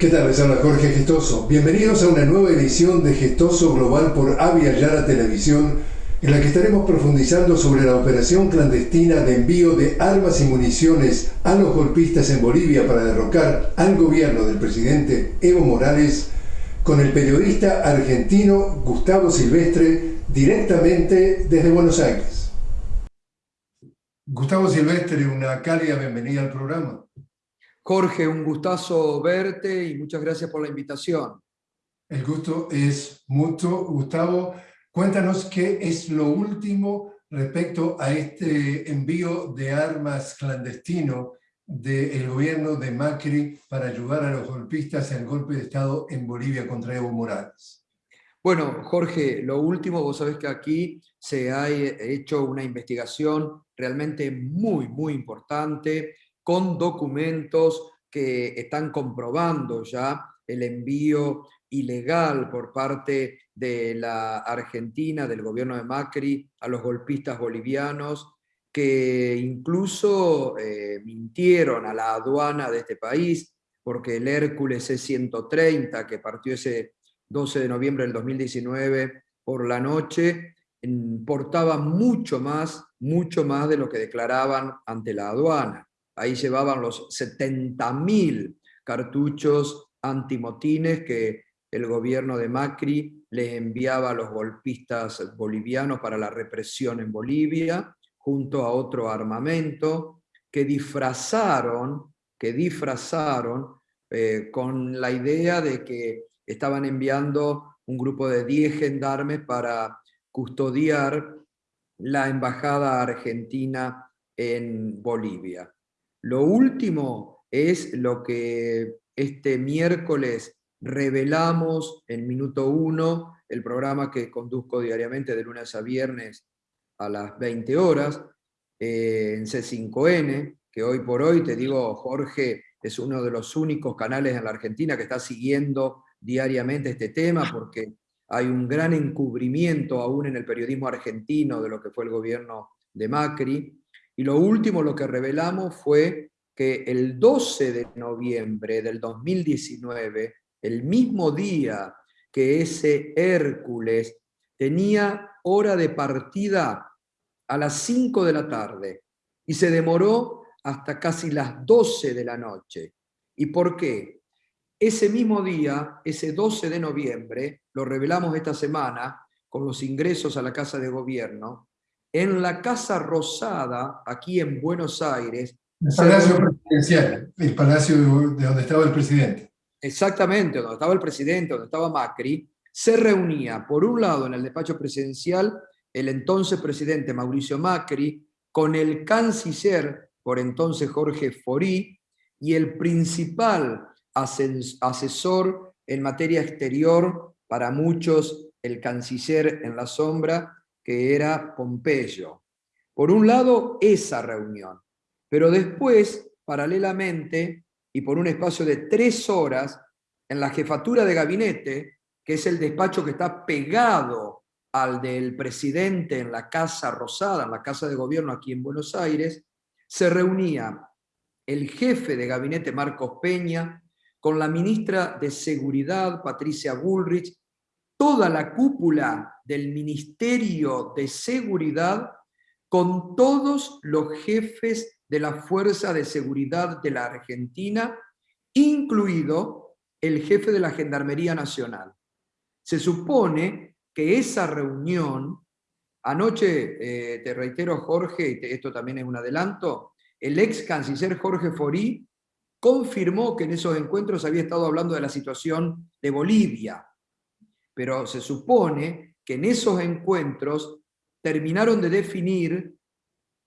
¿Qué tal? Les habla Jorge Gestoso. Bienvenidos a una nueva edición de Gestoso Global por Avia Yara Televisión, en la que estaremos profundizando sobre la operación clandestina de envío de armas y municiones a los golpistas en Bolivia para derrocar al gobierno del presidente Evo Morales, con el periodista argentino Gustavo Silvestre, directamente desde Buenos Aires. Gustavo Silvestre, una cálida bienvenida al programa. Jorge, un gustazo verte y muchas gracias por la invitación. El gusto es mutuo. Gustavo, cuéntanos qué es lo último respecto a este envío de armas clandestino del gobierno de Macri para ayudar a los golpistas en el golpe de Estado en Bolivia contra Evo Morales. Bueno, Jorge, lo último, vos sabés que aquí se ha hecho una investigación realmente muy, muy importante con documentos que están comprobando ya el envío ilegal por parte de la Argentina, del gobierno de Macri, a los golpistas bolivianos, que incluso eh, mintieron a la aduana de este país, porque el Hércules C-130, que partió ese 12 de noviembre del 2019 por la noche, portaba mucho más, mucho más de lo que declaraban ante la aduana. Ahí llevaban los 70.000 cartuchos antimotines que el gobierno de Macri les enviaba a los golpistas bolivianos para la represión en Bolivia, junto a otro armamento que disfrazaron, que disfrazaron eh, con la idea de que estaban enviando un grupo de 10 gendarmes para custodiar la embajada argentina en Bolivia. Lo último es lo que este miércoles revelamos en Minuto 1, el programa que conduzco diariamente de lunes a viernes a las 20 horas, eh, en C5N, que hoy por hoy, te digo, Jorge, es uno de los únicos canales en la Argentina que está siguiendo diariamente este tema, porque hay un gran encubrimiento aún en el periodismo argentino de lo que fue el gobierno de Macri, y lo último, lo que revelamos fue que el 12 de noviembre del 2019, el mismo día que ese Hércules tenía hora de partida a las 5 de la tarde y se demoró hasta casi las 12 de la noche. ¿Y por qué? Ese mismo día, ese 12 de noviembre, lo revelamos esta semana con los ingresos a la Casa de Gobierno, en la Casa Rosada, aquí en Buenos Aires. El Palacio Presidencial, el palacio de donde estaba el presidente. Exactamente, donde estaba el presidente, donde estaba Macri, se reunía, por un lado, en el despacho presidencial, el entonces presidente Mauricio Macri, con el canciller, por entonces Jorge Forí, y el principal asesor en materia exterior, para muchos el canciller en la sombra, era Pompeyo. Por un lado, esa reunión, pero después, paralelamente, y por un espacio de tres horas, en la jefatura de gabinete, que es el despacho que está pegado al del presidente en la Casa Rosada, en la Casa de Gobierno aquí en Buenos Aires, se reunía el jefe de gabinete Marcos Peña, con la ministra de Seguridad Patricia Bullrich toda la cúpula del Ministerio de Seguridad con todos los jefes de la Fuerza de Seguridad de la Argentina, incluido el jefe de la Gendarmería Nacional. Se supone que esa reunión, anoche, eh, te reitero Jorge, y esto también es un adelanto, el ex canciller Jorge Forí confirmó que en esos encuentros había estado hablando de la situación de Bolivia, pero se supone que en esos encuentros terminaron de definir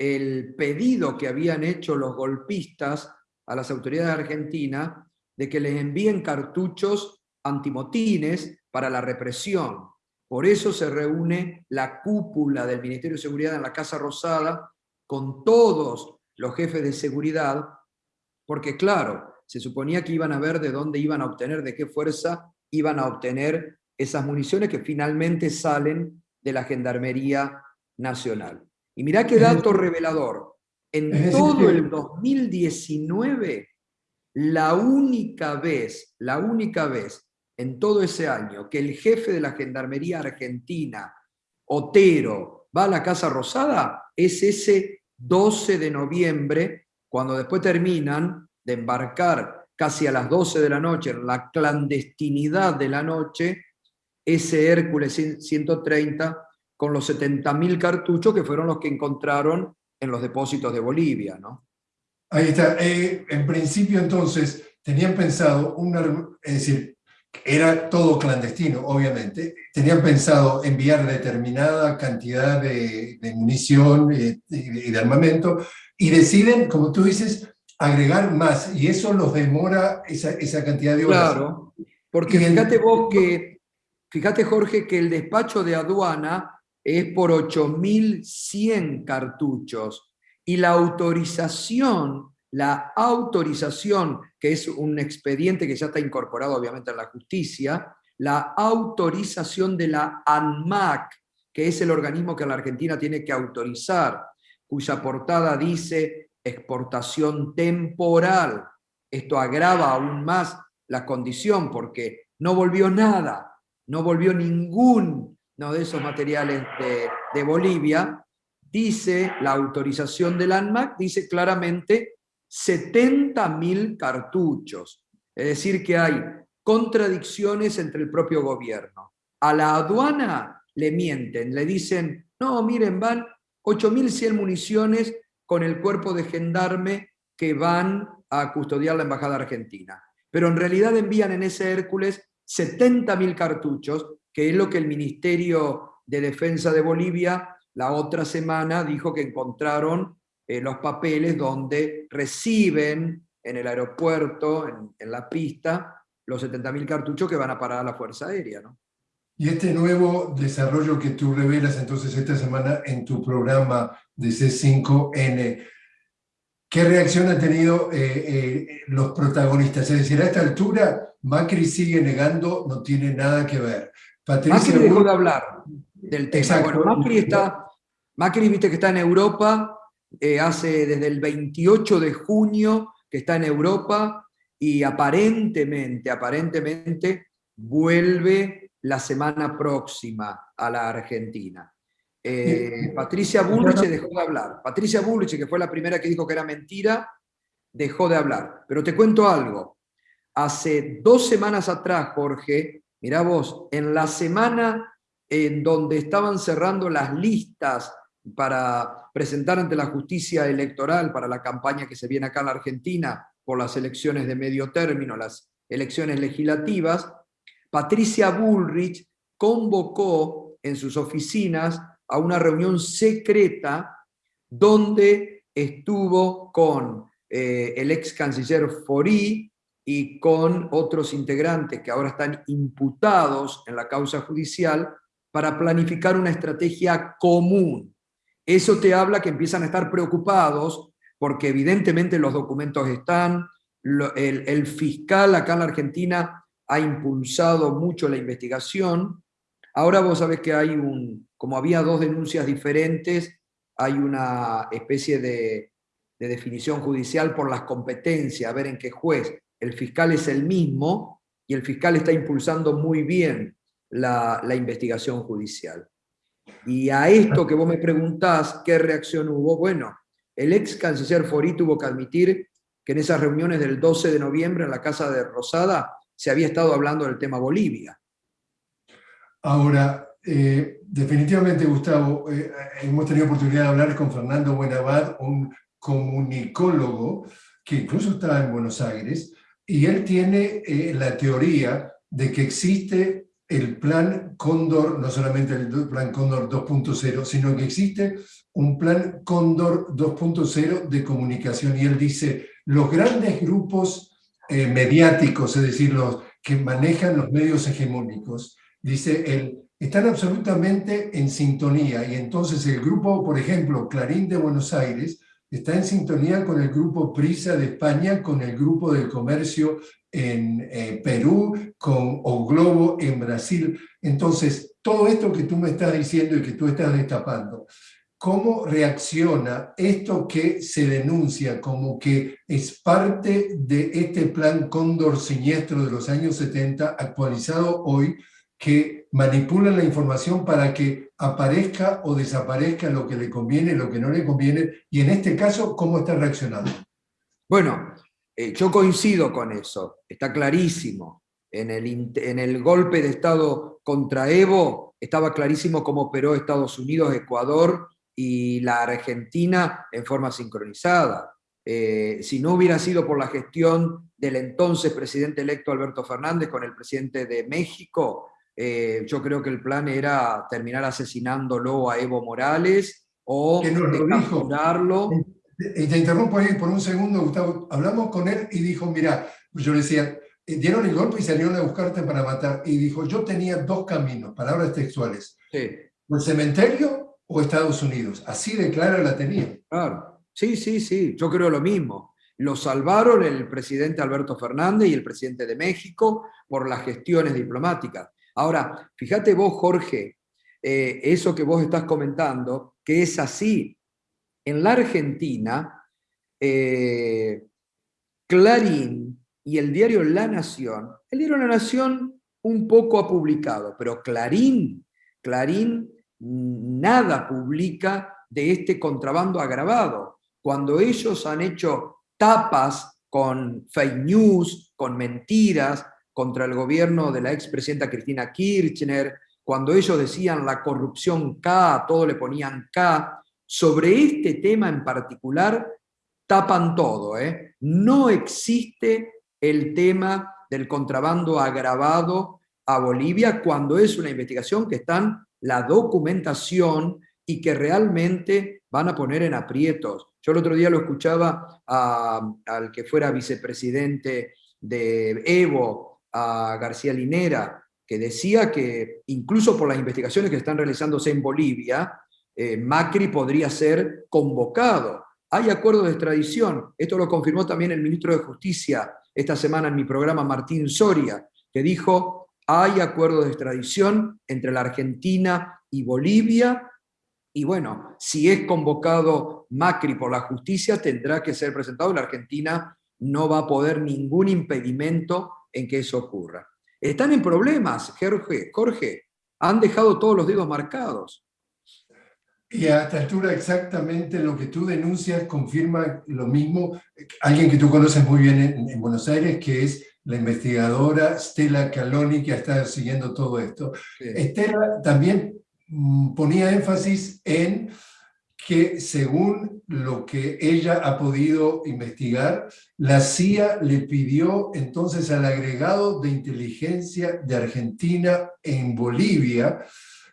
el pedido que habían hecho los golpistas a las autoridades argentinas de que les envíen cartuchos antimotines para la represión. Por eso se reúne la cúpula del Ministerio de Seguridad en la Casa Rosada con todos los jefes de seguridad, porque claro, se suponía que iban a ver de dónde iban a obtener, de qué fuerza iban a obtener esas municiones que finalmente salen de la Gendarmería Nacional. Y mirá qué dato revelador. En todo el 2019, la única vez, la única vez en todo ese año que el jefe de la Gendarmería Argentina, Otero, va a la Casa Rosada, es ese 12 de noviembre, cuando después terminan de embarcar casi a las 12 de la noche, en la clandestinidad de la noche, ese Hércules 130 con los 70.000 cartuchos que fueron los que encontraron en los depósitos de Bolivia. ¿no? Ahí está. Eh, en principio entonces tenían pensado, una, es decir, era todo clandestino, obviamente, tenían pensado enviar determinada cantidad de, munición eh, y de armamento, y deciden, como tú dices, agregar más, y eso los demora esa, cantidad de horas. Claro, porque fíjate vos que, fíjate Jorge, que el despacho de aduana es por 8.100 cartuchos, y la autorización la autorización, que es un expediente que ya está incorporado obviamente en la justicia, la autorización de la ANMAC, que es el organismo que la Argentina tiene que autorizar, cuya portada dice exportación temporal. Esto agrava aún más la condición porque no volvió nada, no volvió ninguno de esos materiales de, Bolivia. Dice la autorización del ANMAC, dice claramente 70.000 cartuchos. Es decir, que hay contradicciones entre el propio gobierno. A la aduana le mienten, le dicen, no, miren, van 8.100 municiones con el cuerpo de gendarme que van a custodiar la Embajada Argentina. Pero en realidad envían en ese Hércules 70.000 cartuchos, que es lo que el Ministerio de Defensa de Bolivia la otra semana dijo que encontraron eh, los papeles donde reciben en el aeropuerto, en, la pista, los 70.000 cartuchos que van a parar a la Fuerza Aérea. ¿no? Y este nuevo desarrollo que tú revelas entonces esta semana en tu programa de C5N, ¿qué reacción han tenido eh, eh, los protagonistas? Es decir, a esta altura Macri sigue negando, no tiene nada que ver. Patricia Macri dejó de hablar del tema. Bueno, Macri está, Macri viste que está en Europa, eh, hace desde el 28 de junio que está en Europa y aparentemente, aparentemente vuelve la semana próxima a la Argentina. Eh, Patricia Bullrich dejó de hablar. Patricia Bullrich, que fue la primera que dijo que era mentira, dejó de hablar. Pero te cuento algo. Hace dos semanas atrás, Jorge, mira vos, en la semana en donde estaban cerrando las listas para presentar ante la justicia electoral para la campaña que se viene acá en la Argentina por las elecciones de medio término, las elecciones legislativas, Patricia Bullrich convocó en sus oficinas a una reunión secreta donde estuvo con eh, el ex canciller Fori y con otros integrantes que ahora están imputados en la causa judicial para planificar una estrategia común eso te habla que empiezan a estar preocupados porque evidentemente los documentos están, el, fiscal acá en la Argentina ha impulsado mucho la investigación. Ahora vos sabés que hay un, como había dos denuncias diferentes, hay una especie de, definición judicial por las competencias, a ver en qué juez. El fiscal es el mismo y el fiscal está impulsando muy bien la investigación judicial. Y a esto que vos me preguntás, ¿qué reacción hubo? Bueno, el ex canciller Fori tuvo que admitir que en esas reuniones del 12 de noviembre en la Casa de Rosada se había estado hablando del tema Bolivia. Ahora, eh, definitivamente, Gustavo, eh, hemos tenido oportunidad de hablar con Fernando Buenabad, un comunicólogo que incluso está en Buenos Aires, y él tiene eh, la teoría de que existe el plan Cóndor, no solamente el plan Cóndor 2.0, sino que existe un plan Cóndor 2.0 de comunicación. Y él dice, los grandes grupos mediáticos, es decir, los que manejan los medios hegemónicos, dice él, están absolutamente en sintonía. Y entonces el grupo, por ejemplo, Clarín de Buenos Aires, está en sintonía con el grupo Prisa de España, con el grupo del comercio en eh, Perú, con O Globo en Brasil. Entonces, todo esto que tú me estás diciendo y que tú estás destapando, cómo reacciona esto que se denuncia como que es parte de este plan Cóndor siniestro de los años 70, actualizado hoy, que manipula la información para que aparezca o desaparezca lo que le conviene, lo que no le conviene, y en este caso, ¿cómo está reaccionando? Bueno, eh, yo coincido con eso, está clarísimo. En el, en el golpe de Estado contra Evo, estaba clarísimo cómo operó Estados Unidos, Ecuador y la Argentina en forma sincronizada. Eh, si no hubiera sido por la gestión del entonces presidente electo Alberto Fernández con el presidente de México, eh, yo creo que el plan era terminar asesinándolo a Evo Morales o capturarlo. Y te interrumpo ahí por un segundo, Gustavo. Hablamos con él y dijo, mira, yo le decía, eh, dieron el golpe y salieron a buscarte para matar. Y dijo, yo tenía dos caminos, palabras textuales. Sí. el cementerio o Estados Unidos. Así de clara la tenía. Claro. Sí, sí, sí, yo creo lo mismo. Lo salvaron el presidente Alberto Fernández y el presidente de México por las gestiones diplomáticas. Ahora, fíjate vos, Jorge, eh, eso que vos estás comentando, que es así. En la Argentina, eh, Clarín y el diario La Nación, el diario La Nación un poco ha publicado, pero Clarín, Clarín nada publica de este contrabando agravado. Cuando ellos han hecho tapas con fake news, con mentiras, contra el gobierno de la expresidenta Cristina Kirchner, cuando ellos decían la corrupción K, todo le ponían K, sobre este tema en particular tapan todo. ¿eh? No existe el tema del contrabando agravado a Bolivia cuando es una investigación que están la documentación y que realmente van a poner en aprietos. Yo el otro día lo escuchaba al que fuera vicepresidente de Evo, a García Linera, que decía que incluso por las investigaciones que están realizándose en Bolivia, eh, Macri podría ser convocado. Hay acuerdo de extradición, esto lo confirmó también el ministro de Justicia esta semana en mi programa Martín Soria, que dijo, hay acuerdo de extradición entre la Argentina y Bolivia, y bueno, si es convocado Macri por la justicia, tendrá que ser presentado, la Argentina no va a poder ningún impedimento en que eso ocurra. Están en problemas, Jorge, Jorge, han dejado todos los dedos marcados. Y a esta altura exactamente lo que tú denuncias confirma lo mismo, alguien que tú conoces muy bien en, Buenos Aires, que es la investigadora Stella Caloni, que ha estado siguiendo todo esto. Stella también mm, ponía énfasis en que según lo que ella ha podido investigar, la CIA le pidió entonces al agregado de inteligencia de Argentina en Bolivia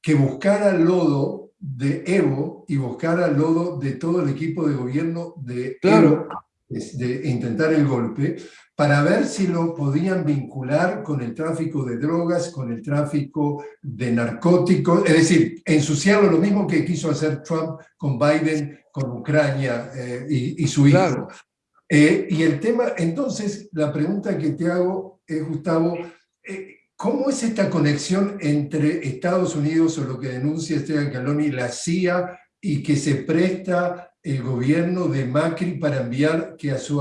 que buscara lodo de Evo y buscara lodo de todo el equipo de gobierno de Evo de intentar el golpe, para ver si lo podían vincular con el tráfico de drogas, con el tráfico de narcóticos, es decir, ensuciarlo lo mismo que quiso hacer Trump con Biden, con Ucrania eh, y, su hijo. Eh, y el tema, entonces, la pregunta que te hago, es, Gustavo, eh, ¿cómo es esta conexión entre Estados Unidos o lo que denuncia Esteban Caloni la CIA y que se presta el gobierno de Macri para enviar que, a su,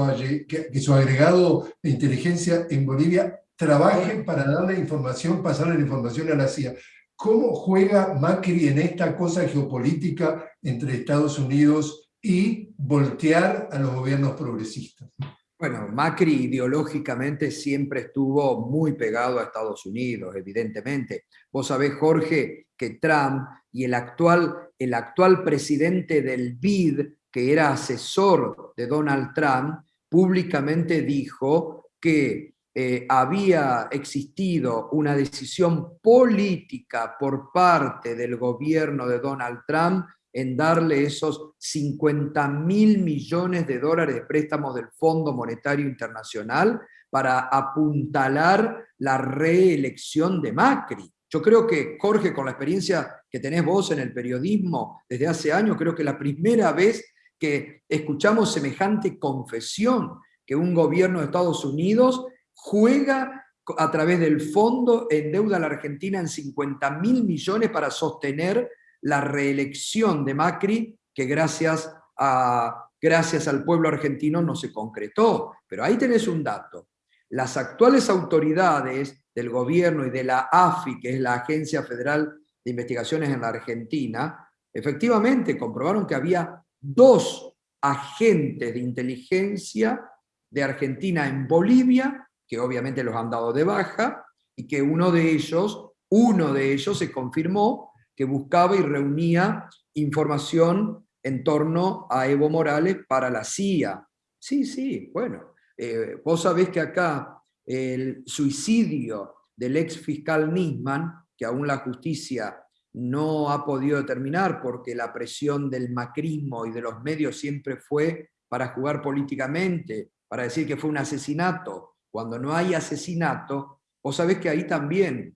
que, su agregado de inteligencia en Bolivia trabaje para darle información, pasarle la información a la CIA. ¿Cómo juega Macri en esta cosa geopolítica entre Estados Unidos y voltear a los gobiernos progresistas? Bueno, Macri ideológicamente siempre estuvo muy pegado a Estados Unidos, evidentemente. Vos sabés, Jorge, que Trump y el actual, el actual presidente del BID, que era asesor de Donald Trump, públicamente dijo que eh, había existido una decisión política por parte del gobierno de Donald Trump en darle esos 50 mil millones de dólares de préstamos del Fondo Monetario Internacional para apuntalar la reelección de Macri. Yo creo que, Jorge, con la experiencia que tenés vos en el periodismo desde hace años, creo que la primera vez que escuchamos semejante confesión, que un gobierno de Estados Unidos juega a través del fondo en deuda a la Argentina en 50 mil millones para sostener la reelección de Macri, que gracias, a, gracias al pueblo argentino no se concretó. Pero ahí tenés un dato. Las actuales autoridades del gobierno y de la AFI, que es la Agencia Federal de Investigaciones en la Argentina, efectivamente comprobaron que había dos agentes de inteligencia de Argentina en Bolivia, que obviamente los han dado de baja, y que uno de ellos, uno de ellos se confirmó que buscaba y reunía información en torno a Evo Morales para la CIA. Sí, sí, bueno, eh, vos sabés que acá el suicidio del ex fiscal Nisman, que aún la justicia no ha podido determinar porque la presión del macrismo y de los medios siempre fue para jugar políticamente, para decir que fue un asesinato. Cuando no hay asesinato, vos sabés que ahí también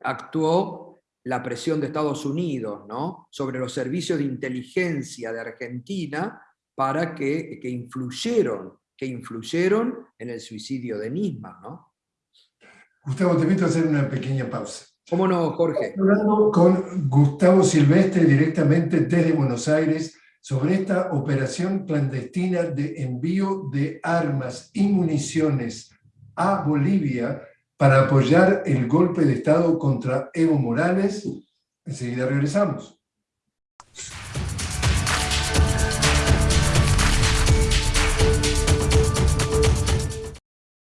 actuó la presión de Estados Unidos ¿no? sobre los servicios de inteligencia de Argentina para que, que influyeron, que influyeron en el suicidio de Nisman. ¿no? Gustavo, te invito a hacer una pequeña pausa. ¿Cómo no, Jorge? Hablando con Gustavo Silvestre directamente desde Buenos Aires sobre esta operación clandestina de envío de armas y municiones a Bolivia para apoyar el golpe de Estado contra Evo Morales. Enseguida regresamos.